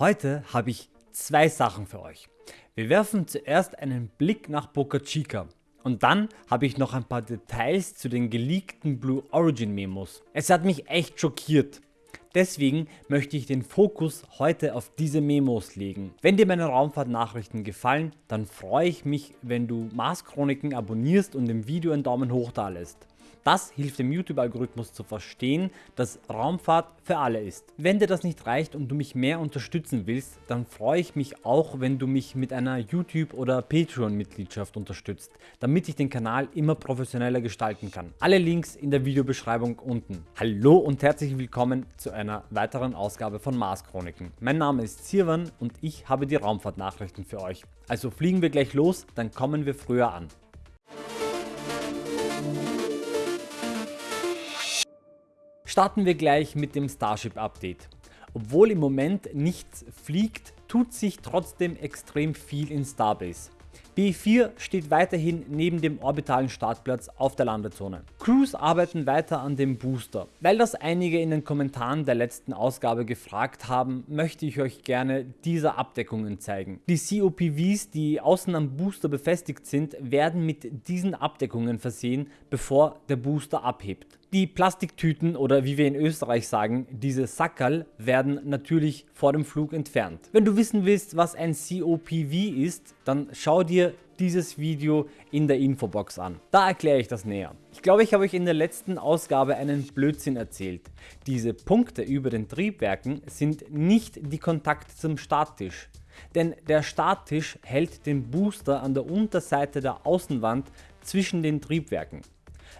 Heute habe ich zwei Sachen für euch. Wir werfen zuerst einen Blick nach Boca Chica und dann habe ich noch ein paar Details zu den geleakten Blue Origin Memos. Es hat mich echt schockiert. Deswegen möchte ich den Fokus heute auf diese Memos legen. Wenn dir meine Raumfahrt-Nachrichten gefallen, dann freue ich mich, wenn du Mars Chroniken abonnierst und dem Video einen Daumen hoch da lässt. Das hilft dem YouTube-Algorithmus zu verstehen, dass Raumfahrt für alle ist. Wenn dir das nicht reicht und du mich mehr unterstützen willst, dann freue ich mich auch, wenn du mich mit einer YouTube- oder Patreon-Mitgliedschaft unterstützt, damit ich den Kanal immer professioneller gestalten kann. Alle Links in der Videobeschreibung unten. Hallo und herzlich willkommen zu einer weiteren Ausgabe von Mars Chroniken. Mein Name ist Sirwan und ich habe die Raumfahrt-Nachrichten für euch. Also fliegen wir gleich los, dann kommen wir früher an. Starten wir gleich mit dem Starship Update. Obwohl im Moment nichts fliegt, tut sich trotzdem extrem viel in Starbase. B4 steht weiterhin neben dem orbitalen Startplatz auf der Landezone. Crews arbeiten weiter an dem Booster. Weil das einige in den Kommentaren der letzten Ausgabe gefragt haben, möchte ich euch gerne diese Abdeckungen zeigen. Die COPVs, die außen am Booster befestigt sind, werden mit diesen Abdeckungen versehen, bevor der Booster abhebt. Die Plastiktüten oder wie wir in Österreich sagen, diese Sackerl werden natürlich vor dem Flug entfernt. Wenn du wissen willst, was ein COPV ist, dann schau dir dieses Video in der Infobox an. Da erkläre ich das näher. Ich glaube, ich habe euch in der letzten Ausgabe einen Blödsinn erzählt. Diese Punkte über den Triebwerken sind nicht die Kontakte zum Starttisch. Denn der Starttisch hält den Booster an der Unterseite der Außenwand zwischen den Triebwerken.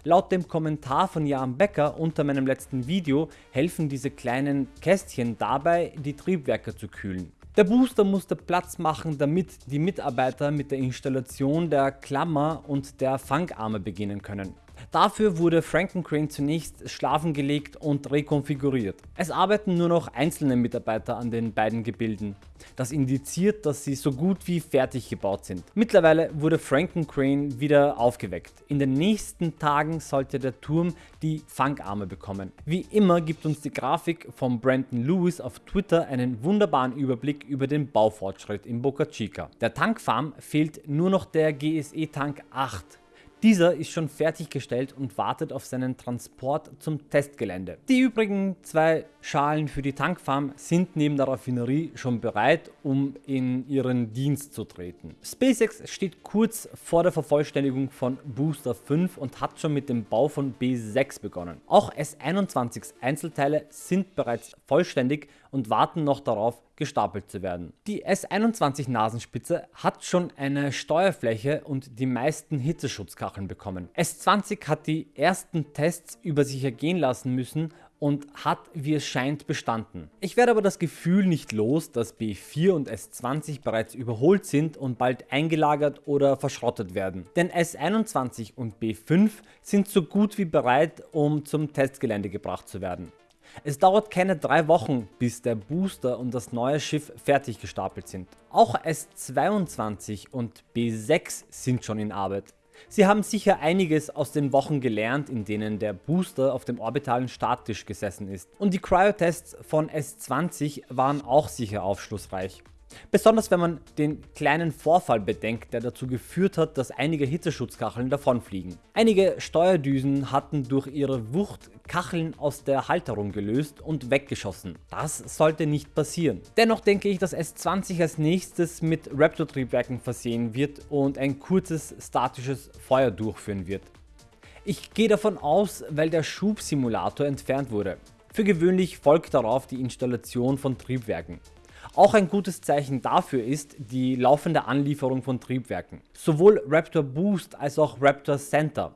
Laut dem Kommentar von Jan Becker unter meinem letzten Video helfen diese kleinen Kästchen dabei die Triebwerke zu kühlen. Der Booster musste Platz machen damit die Mitarbeiter mit der Installation der Klammer und der Fangarme beginnen können. Dafür wurde Frankencrane zunächst schlafen gelegt und rekonfiguriert. Es arbeiten nur noch einzelne Mitarbeiter an den beiden Gebilden. Das indiziert, dass sie so gut wie fertig gebaut sind. Mittlerweile wurde Frankencrane wieder aufgeweckt. In den nächsten Tagen sollte der Turm die Fangarme bekommen. Wie immer gibt uns die Grafik von Brandon Lewis auf Twitter einen wunderbaren Überblick über den Baufortschritt in Boca Chica. Der Tankfarm fehlt nur noch der GSE Tank 8 dieser ist schon fertiggestellt und wartet auf seinen Transport zum Testgelände. Die übrigen zwei Schalen für die Tankfarm sind neben der Raffinerie schon bereit, um in ihren Dienst zu treten. SpaceX steht kurz vor der Vervollständigung von Booster 5 und hat schon mit dem Bau von B6 begonnen. Auch S21 Einzelteile sind bereits vollständig und warten noch darauf gestapelt zu werden. Die S21 Nasenspitze hat schon eine Steuerfläche und die meisten Hitzeschutzkacheln bekommen. S20 hat die ersten Tests über sich ergehen lassen müssen und hat wie es scheint bestanden. Ich werde aber das Gefühl nicht los, dass B4 und S20 bereits überholt sind und bald eingelagert oder verschrottet werden. Denn S21 und B5 sind so gut wie bereit um zum Testgelände gebracht zu werden. Es dauert keine drei Wochen, bis der Booster und das neue Schiff fertig gestapelt sind. Auch S22 und B6 sind schon in Arbeit. Sie haben sicher einiges aus den Wochen gelernt, in denen der Booster auf dem orbitalen Starttisch gesessen ist. Und die Cryo-Tests von S20 waren auch sicher aufschlussreich. Besonders wenn man den kleinen Vorfall bedenkt, der dazu geführt hat, dass einige Hitzeschutzkacheln davonfliegen. Einige Steuerdüsen hatten durch ihre Wucht Kacheln aus der Halterung gelöst und weggeschossen. Das sollte nicht passieren. Dennoch denke ich, dass S20 als nächstes mit Raptor-Triebwerken versehen wird und ein kurzes statisches Feuer durchführen wird. Ich gehe davon aus, weil der Schubsimulator entfernt wurde. Für gewöhnlich folgt darauf die Installation von Triebwerken. Auch ein gutes Zeichen dafür ist die laufende Anlieferung von Triebwerken. Sowohl Raptor Boost als auch Raptor Center.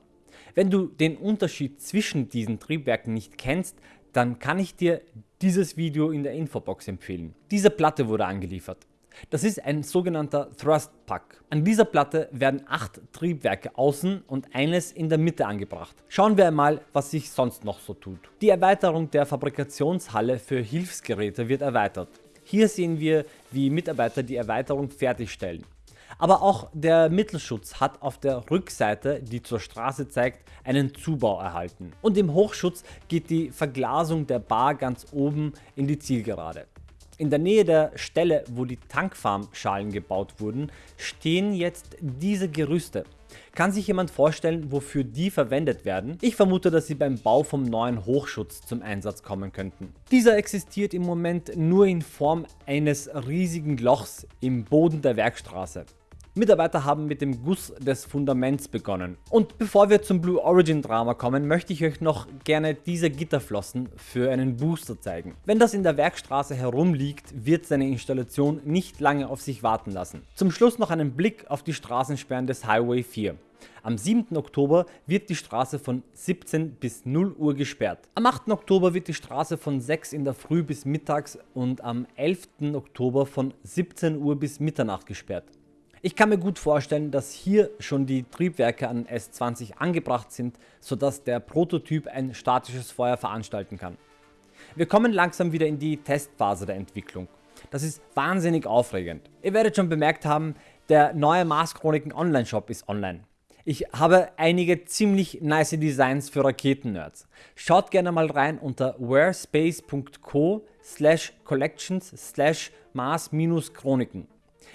Wenn du den Unterschied zwischen diesen Triebwerken nicht kennst, dann kann ich dir dieses Video in der Infobox empfehlen. Diese Platte wurde angeliefert. Das ist ein sogenannter Thrust Pack. An dieser Platte werden 8 Triebwerke außen und eines in der Mitte angebracht. Schauen wir einmal was sich sonst noch so tut. Die Erweiterung der Fabrikationshalle für Hilfsgeräte wird erweitert. Hier sehen wir, wie Mitarbeiter die Erweiterung fertigstellen. Aber auch der Mittelschutz hat auf der Rückseite, die zur Straße zeigt, einen Zubau erhalten. Und im Hochschutz geht die Verglasung der Bar ganz oben in die Zielgerade. In der Nähe der Stelle wo die Tankfarm-Schalen gebaut wurden, stehen jetzt diese Gerüste. Kann sich jemand vorstellen wofür die verwendet werden? Ich vermute dass sie beim Bau vom neuen Hochschutz zum Einsatz kommen könnten. Dieser existiert im Moment nur in Form eines riesigen Lochs im Boden der Werkstraße. Mitarbeiter haben mit dem Guss des Fundaments begonnen. Und bevor wir zum Blue Origin Drama kommen, möchte ich euch noch gerne diese Gitterflossen für einen Booster zeigen. Wenn das in der Werkstraße herumliegt, wird seine Installation nicht lange auf sich warten lassen. Zum Schluss noch einen Blick auf die Straßensperren des Highway 4. Am 7. Oktober wird die Straße von 17 bis 0 Uhr gesperrt. Am 8. Oktober wird die Straße von 6 in der Früh bis mittags und am 11. Oktober von 17 Uhr bis Mitternacht gesperrt. Ich kann mir gut vorstellen, dass hier schon die Triebwerke an S20 angebracht sind, sodass der Prototyp ein statisches Feuer veranstalten kann. Wir kommen langsam wieder in die Testphase der Entwicklung. Das ist wahnsinnig aufregend. Ihr werdet schon bemerkt haben, der neue Mars Chroniken Online Shop ist online. Ich habe einige ziemlich nice Designs für Raketen-Nerds. Schaut gerne mal rein unter wherespace.co slash collections slash mars-chroniken.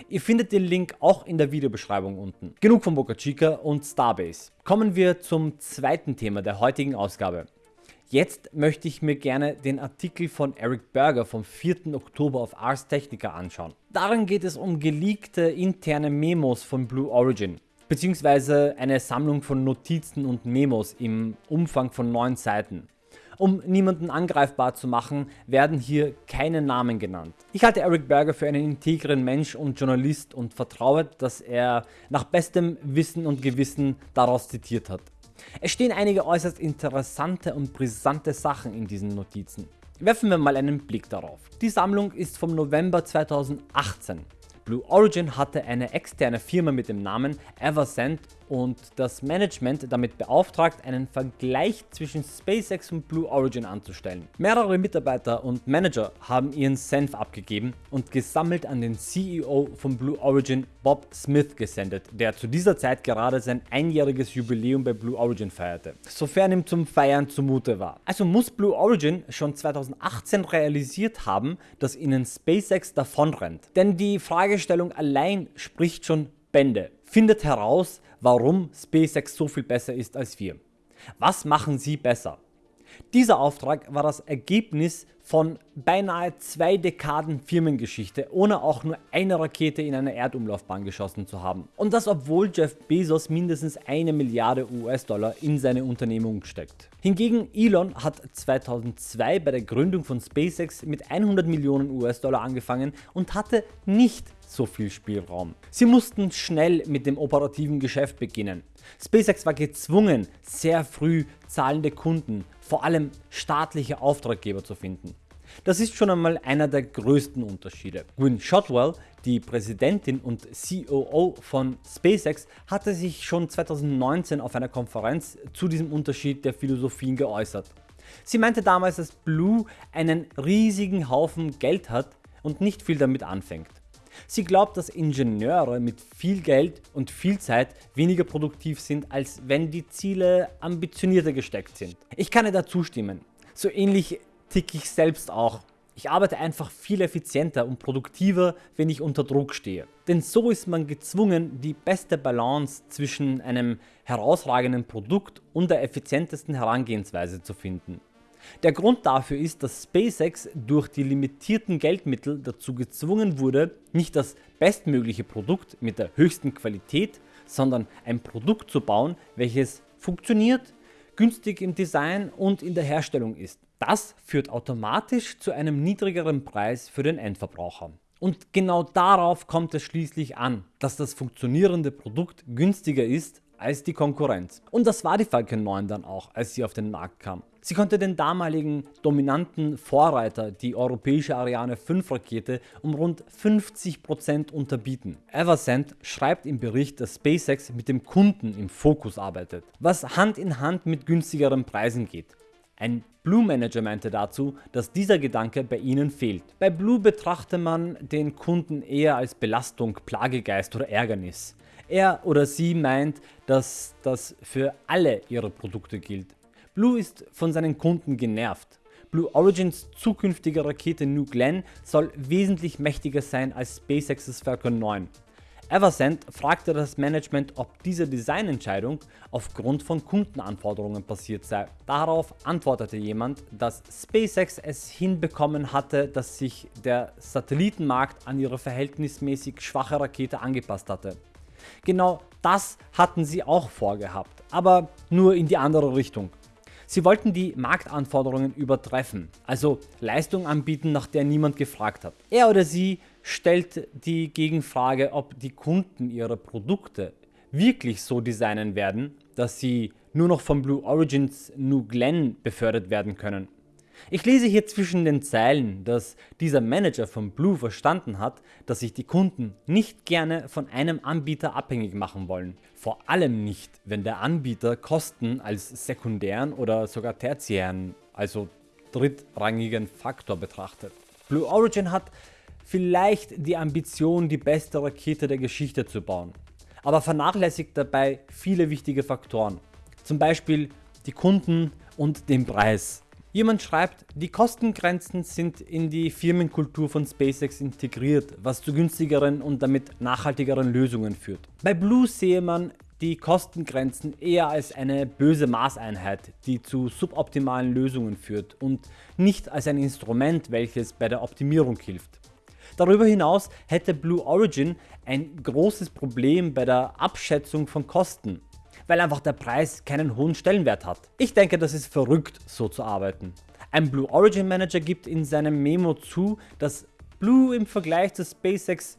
Ihr findet den Link auch in der Videobeschreibung unten. Genug von Boca Chica und Starbase. Kommen wir zum zweiten Thema der heutigen Ausgabe. Jetzt möchte ich mir gerne den Artikel von Eric Berger vom 4. Oktober auf Ars Technica anschauen. Darin geht es um geleakte interne Memos von Blue Origin beziehungsweise eine Sammlung von Notizen und Memos im Umfang von 9 Seiten. Um niemanden angreifbar zu machen, werden hier keine Namen genannt. Ich halte Eric Berger für einen integren Mensch und Journalist und vertraue, dass er nach bestem Wissen und Gewissen daraus zitiert hat. Es stehen einige äußerst interessante und brisante Sachen in diesen Notizen. Werfen wir mal einen Blick darauf. Die Sammlung ist vom November 2018 Blue Origin hatte eine externe Firma mit dem Namen Eversend und das Management damit beauftragt, einen Vergleich zwischen SpaceX und Blue Origin anzustellen. Mehrere Mitarbeiter und Manager haben ihren Senf abgegeben und gesammelt an den CEO von Blue Origin Bob Smith gesendet, der zu dieser Zeit gerade sein einjähriges Jubiläum bei Blue Origin feierte, sofern ihm zum Feiern zumute war. Also muss Blue Origin schon 2018 realisiert haben, dass ihnen SpaceX davonrennt. Denn die Fragestellung allein spricht schon Bände. Findet heraus, warum SpaceX so viel besser ist als wir. Was machen sie besser? Dieser Auftrag war das Ergebnis von beinahe zwei Dekaden Firmengeschichte, ohne auch nur eine Rakete in eine Erdumlaufbahn geschossen zu haben. Und das obwohl Jeff Bezos mindestens eine Milliarde US-Dollar in seine Unternehmung steckt. Hingegen Elon hat 2002 bei der Gründung von SpaceX mit 100 Millionen US-Dollar angefangen und hatte nicht so viel Spielraum. Sie mussten schnell mit dem operativen Geschäft beginnen. SpaceX war gezwungen sehr früh zahlende Kunden, vor allem staatliche Auftraggeber zu finden. Das ist schon einmal einer der größten Unterschiede. Gwynne Shotwell, die Präsidentin und COO von SpaceX, hatte sich schon 2019 auf einer Konferenz zu diesem Unterschied der Philosophien geäußert. Sie meinte damals, dass Blue einen riesigen Haufen Geld hat und nicht viel damit anfängt. Sie glaubt, dass Ingenieure mit viel Geld und viel Zeit weniger produktiv sind, als wenn die Ziele ambitionierter gesteckt sind. Ich kann ihr da zustimmen. So ähnlich ticke ich selbst auch. Ich arbeite einfach viel effizienter und produktiver, wenn ich unter Druck stehe. Denn so ist man gezwungen, die beste Balance zwischen einem herausragenden Produkt und der effizientesten Herangehensweise zu finden. Der Grund dafür ist, dass SpaceX durch die limitierten Geldmittel dazu gezwungen wurde, nicht das bestmögliche Produkt mit der höchsten Qualität, sondern ein Produkt zu bauen, welches funktioniert, günstig im Design und in der Herstellung ist. Das führt automatisch zu einem niedrigeren Preis für den Endverbraucher. Und genau darauf kommt es schließlich an, dass das funktionierende Produkt günstiger ist als die Konkurrenz. Und das war die Falcon 9 dann auch, als sie auf den Markt kam. Sie konnte den damaligen dominanten Vorreiter, die europäische Ariane 5 Rakete, um rund 50% unterbieten. Eversend schreibt im Bericht, dass SpaceX mit dem Kunden im Fokus arbeitet, was Hand in Hand mit günstigeren Preisen geht. Ein Blue Manager meinte dazu, dass dieser Gedanke bei ihnen fehlt. Bei Blue betrachte man den Kunden eher als Belastung, Plagegeist oder Ärgernis. Er oder sie meint, dass das für alle ihre Produkte gilt. Blue ist von seinen Kunden genervt. Blue Origins zukünftige Rakete New Glenn soll wesentlich mächtiger sein als SpaceX's Falcon 9. Eversend fragte das Management, ob diese Designentscheidung aufgrund von Kundenanforderungen passiert sei. Darauf antwortete jemand, dass SpaceX es hinbekommen hatte, dass sich der Satellitenmarkt an ihre verhältnismäßig schwache Rakete angepasst hatte. Genau das hatten sie auch vorgehabt, aber nur in die andere Richtung. Sie wollten die Marktanforderungen übertreffen, also Leistung anbieten, nach der niemand gefragt hat. Er oder sie stellt die Gegenfrage, ob die Kunden ihre Produkte wirklich so designen werden, dass sie nur noch von Blue Origins New Glenn befördert werden können. Ich lese hier zwischen den Zeilen, dass dieser Manager von Blue verstanden hat, dass sich die Kunden nicht gerne von einem Anbieter abhängig machen wollen. Vor allem nicht, wenn der Anbieter Kosten als sekundären oder sogar tertiären, also drittrangigen Faktor betrachtet. Blue Origin hat vielleicht die Ambition die beste Rakete der Geschichte zu bauen, aber vernachlässigt dabei viele wichtige Faktoren, zum Beispiel die Kunden und den Preis. Jemand schreibt, die Kostengrenzen sind in die Firmenkultur von SpaceX integriert, was zu günstigeren und damit nachhaltigeren Lösungen führt. Bei Blue sehe man die Kostengrenzen eher als eine böse Maßeinheit, die zu suboptimalen Lösungen führt und nicht als ein Instrument, welches bei der Optimierung hilft. Darüber hinaus hätte Blue Origin ein großes Problem bei der Abschätzung von Kosten weil einfach der Preis keinen hohen Stellenwert hat. Ich denke das ist verrückt so zu arbeiten. Ein Blue Origin Manager gibt in seinem Memo zu, dass Blue im Vergleich zu SpaceX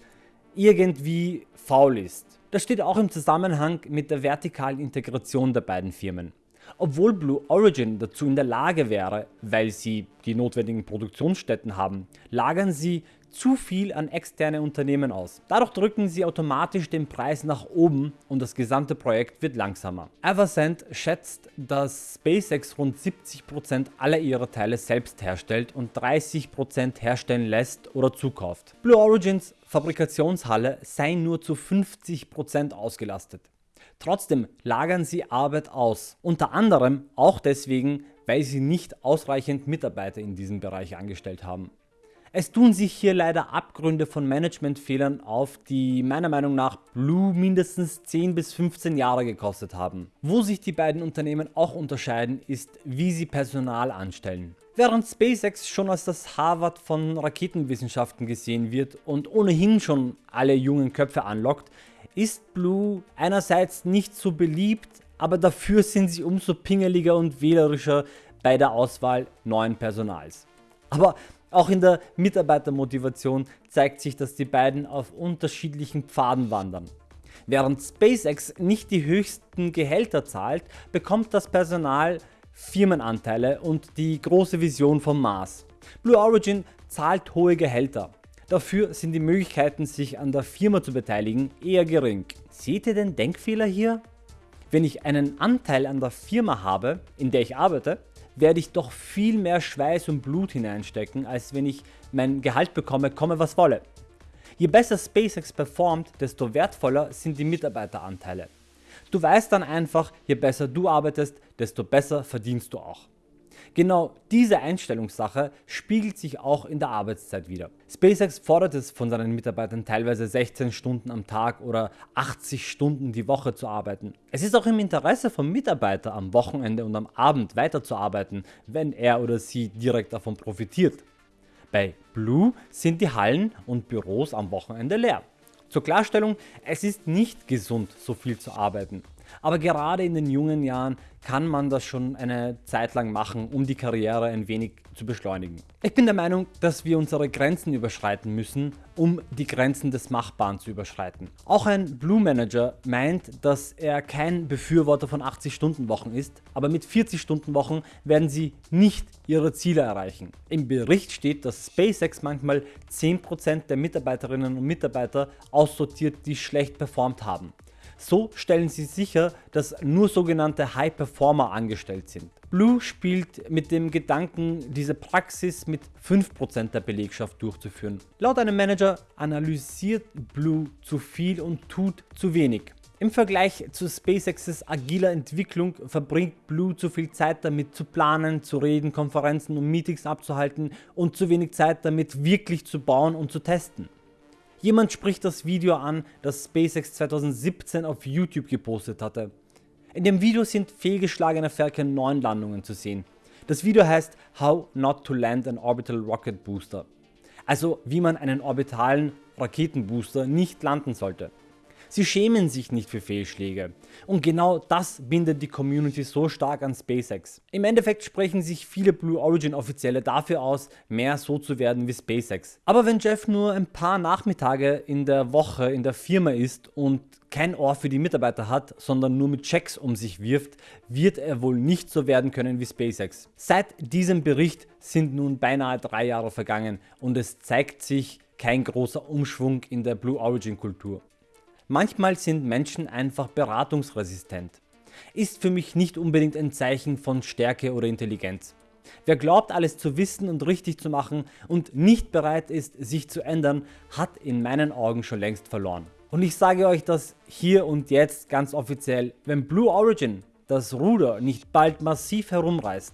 irgendwie faul ist. Das steht auch im Zusammenhang mit der vertikalen Integration der beiden Firmen. Obwohl Blue Origin dazu in der Lage wäre, weil sie die notwendigen Produktionsstätten haben, lagern sie zu viel an externe Unternehmen aus. Dadurch drücken sie automatisch den Preis nach oben und das gesamte Projekt wird langsamer. Eversend schätzt, dass SpaceX rund 70% aller ihrer Teile selbst herstellt und 30% herstellen lässt oder zukauft. Blue Origins Fabrikationshalle sei nur zu 50% ausgelastet. Trotzdem lagern sie Arbeit aus, unter anderem auch deswegen, weil sie nicht ausreichend Mitarbeiter in diesem Bereich angestellt haben. Es tun sich hier leider Abgründe von Managementfehlern auf, die meiner Meinung nach Blue mindestens 10 bis 15 Jahre gekostet haben. Wo sich die beiden Unternehmen auch unterscheiden ist wie sie Personal anstellen. Während SpaceX schon als das Harvard von Raketenwissenschaften gesehen wird und ohnehin schon alle jungen Köpfe anlockt, ist Blue einerseits nicht so beliebt, aber dafür sind sie umso pingeliger und wählerischer bei der Auswahl neuen Personals. Aber auch in der Mitarbeitermotivation zeigt sich, dass die beiden auf unterschiedlichen Pfaden wandern. Während SpaceX nicht die höchsten Gehälter zahlt, bekommt das Personal Firmenanteile und die große Vision vom Mars. Blue Origin zahlt hohe Gehälter. Dafür sind die Möglichkeiten sich an der Firma zu beteiligen eher gering. Seht ihr den Denkfehler hier? Wenn ich einen Anteil an der Firma habe, in der ich arbeite, werde ich doch viel mehr Schweiß und Blut hineinstecken, als wenn ich mein Gehalt bekomme, komme was wolle. Je besser SpaceX performt, desto wertvoller sind die Mitarbeiteranteile. Du weißt dann einfach, je besser du arbeitest, desto besser verdienst du auch. Genau diese Einstellungssache spiegelt sich auch in der Arbeitszeit wieder. SpaceX fordert es von seinen Mitarbeitern teilweise 16 Stunden am Tag oder 80 Stunden die Woche zu arbeiten. Es ist auch im Interesse vom Mitarbeiter am Wochenende und am Abend weiterzuarbeiten, wenn er oder sie direkt davon profitiert. Bei Blue sind die Hallen und Büros am Wochenende leer. Zur Klarstellung, es ist nicht gesund so viel zu arbeiten. Aber gerade in den jungen Jahren kann man das schon eine Zeit lang machen, um die Karriere ein wenig zu beschleunigen. Ich bin der Meinung, dass wir unsere Grenzen überschreiten müssen, um die Grenzen des Machbaren zu überschreiten. Auch ein Blue Manager meint, dass er kein Befürworter von 80 Stunden Wochen ist, aber mit 40 Stunden Wochen werden sie nicht ihre Ziele erreichen. Im Bericht steht, dass SpaceX manchmal 10% der Mitarbeiterinnen und Mitarbeiter aussortiert, die schlecht performt haben. So stellen sie sicher, dass nur sogenannte High Performer angestellt sind. Blue spielt mit dem Gedanken, diese Praxis mit 5% der Belegschaft durchzuführen. Laut einem Manager analysiert Blue zu viel und tut zu wenig. Im Vergleich zu SpaceX's agiler Entwicklung verbringt Blue zu viel Zeit damit zu planen, zu reden, Konferenzen und Meetings abzuhalten und zu wenig Zeit damit wirklich zu bauen und zu testen. Jemand spricht das Video an, das SpaceX 2017 auf YouTube gepostet hatte. In dem Video sind fehlgeschlagene Falcon 9 Landungen zu sehen. Das Video heißt How Not to Land an Orbital Rocket Booster. Also wie man einen orbitalen Raketenbooster nicht landen sollte. Sie schämen sich nicht für Fehlschläge. Und genau das bindet die Community so stark an SpaceX. Im Endeffekt sprechen sich viele Blue Origin Offizielle dafür aus, mehr so zu werden wie SpaceX. Aber wenn Jeff nur ein paar Nachmittage in der Woche in der Firma ist und kein Ohr für die Mitarbeiter hat, sondern nur mit Checks um sich wirft, wird er wohl nicht so werden können wie SpaceX. Seit diesem Bericht sind nun beinahe drei Jahre vergangen und es zeigt sich kein großer Umschwung in der Blue Origin Kultur. Manchmal sind Menschen einfach beratungsresistent. Ist für mich nicht unbedingt ein Zeichen von Stärke oder Intelligenz. Wer glaubt alles zu wissen und richtig zu machen und nicht bereit ist sich zu ändern, hat in meinen Augen schon längst verloren. Und ich sage euch das hier und jetzt ganz offiziell, wenn Blue Origin das Ruder nicht bald massiv herumreißt,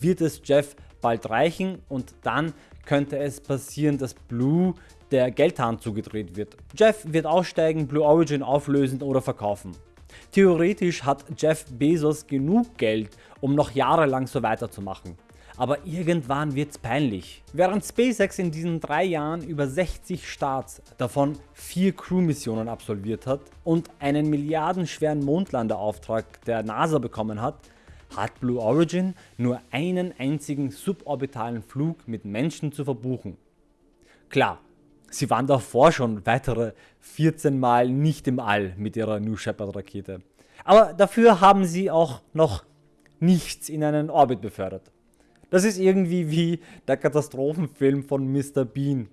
wird es Jeff bald reichen und dann könnte es passieren, dass Blue der Geldhahn zugedreht wird. Jeff wird aussteigen, Blue Origin auflösen oder verkaufen. Theoretisch hat Jeff Bezos genug Geld, um noch jahrelang so weiterzumachen. Aber irgendwann wird's peinlich. Während SpaceX in diesen drei Jahren über 60 Starts, davon 4 Crew-Missionen absolviert hat und einen milliardenschweren Mondlandeauftrag der NASA bekommen hat, hat Blue Origin nur einen einzigen suborbitalen Flug mit Menschen zu verbuchen. Klar, Sie waren davor schon weitere 14 Mal nicht im All mit ihrer New Shepard Rakete. Aber dafür haben sie auch noch nichts in einen Orbit befördert. Das ist irgendwie wie der Katastrophenfilm von Mr. Bean.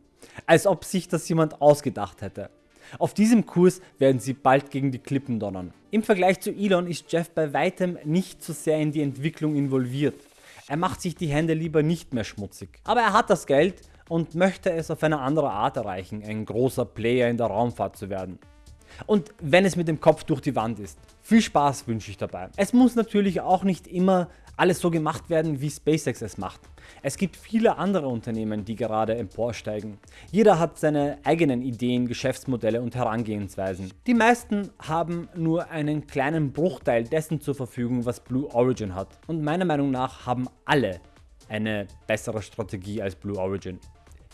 Als ob sich das jemand ausgedacht hätte. Auf diesem Kurs werden sie bald gegen die Klippen donnern. Im Vergleich zu Elon ist Jeff bei weitem nicht so sehr in die Entwicklung involviert. Er macht sich die Hände lieber nicht mehr schmutzig. Aber er hat das Geld und möchte es auf eine andere Art erreichen, ein großer Player in der Raumfahrt zu werden. Und wenn es mit dem Kopf durch die Wand ist. Viel Spaß wünsche ich dabei. Es muss natürlich auch nicht immer alles so gemacht werden wie SpaceX es macht. Es gibt viele andere Unternehmen die gerade emporsteigen. Jeder hat seine eigenen Ideen, Geschäftsmodelle und Herangehensweisen. Die meisten haben nur einen kleinen Bruchteil dessen zur Verfügung was Blue Origin hat und meiner Meinung nach haben alle eine bessere Strategie als Blue Origin.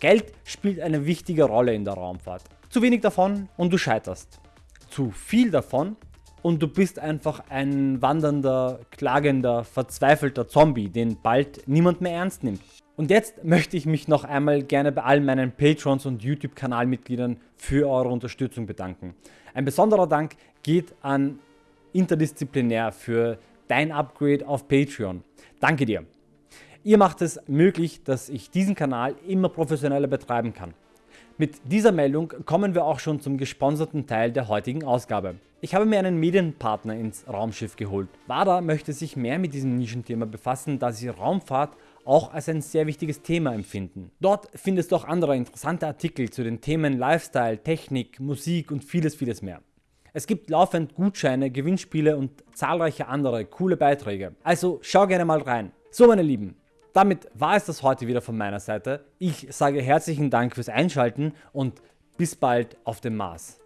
Geld spielt eine wichtige Rolle in der Raumfahrt. Zu wenig davon und du scheiterst. Zu viel davon und du bist einfach ein wandernder, klagender, verzweifelter Zombie, den bald niemand mehr ernst nimmt. Und jetzt möchte ich mich noch einmal gerne bei all meinen Patrons und YouTube Kanalmitgliedern für eure Unterstützung bedanken. Ein besonderer Dank geht an Interdisziplinär für dein Upgrade auf Patreon. Danke dir. Ihr macht es möglich, dass ich diesen Kanal immer professioneller betreiben kann. Mit dieser Meldung kommen wir auch schon zum gesponserten Teil der heutigen Ausgabe. Ich habe mir einen Medienpartner ins Raumschiff geholt. WADA möchte sich mehr mit diesem Nischenthema befassen, da sie Raumfahrt auch als ein sehr wichtiges Thema empfinden. Dort findest du auch andere interessante Artikel zu den Themen Lifestyle, Technik, Musik und vieles vieles mehr. Es gibt laufend Gutscheine, Gewinnspiele und zahlreiche andere coole Beiträge. Also schau gerne mal rein. So meine Lieben, damit war es das heute wieder von meiner Seite. Ich sage herzlichen Dank fürs Einschalten und bis bald auf dem Mars.